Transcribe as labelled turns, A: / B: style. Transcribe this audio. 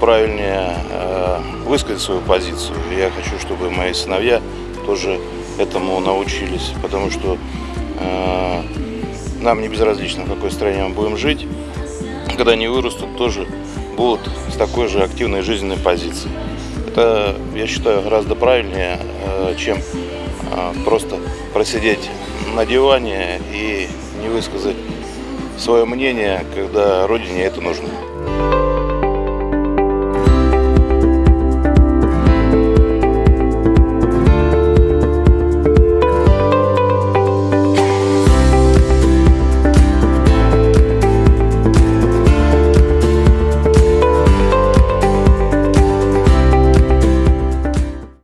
A: правильнее э, высказать свою позицию. Я хочу, чтобы мои сыновья тоже этому научились, потому что э, нам не безразлично, в какой стране мы будем жить. Когда они вырастут, тоже будут с такой же активной жизненной позицией. Это, я считаю, гораздо правильнее, э, чем просто просидеть на диване и не высказать свое мнение, когда родине это нужно.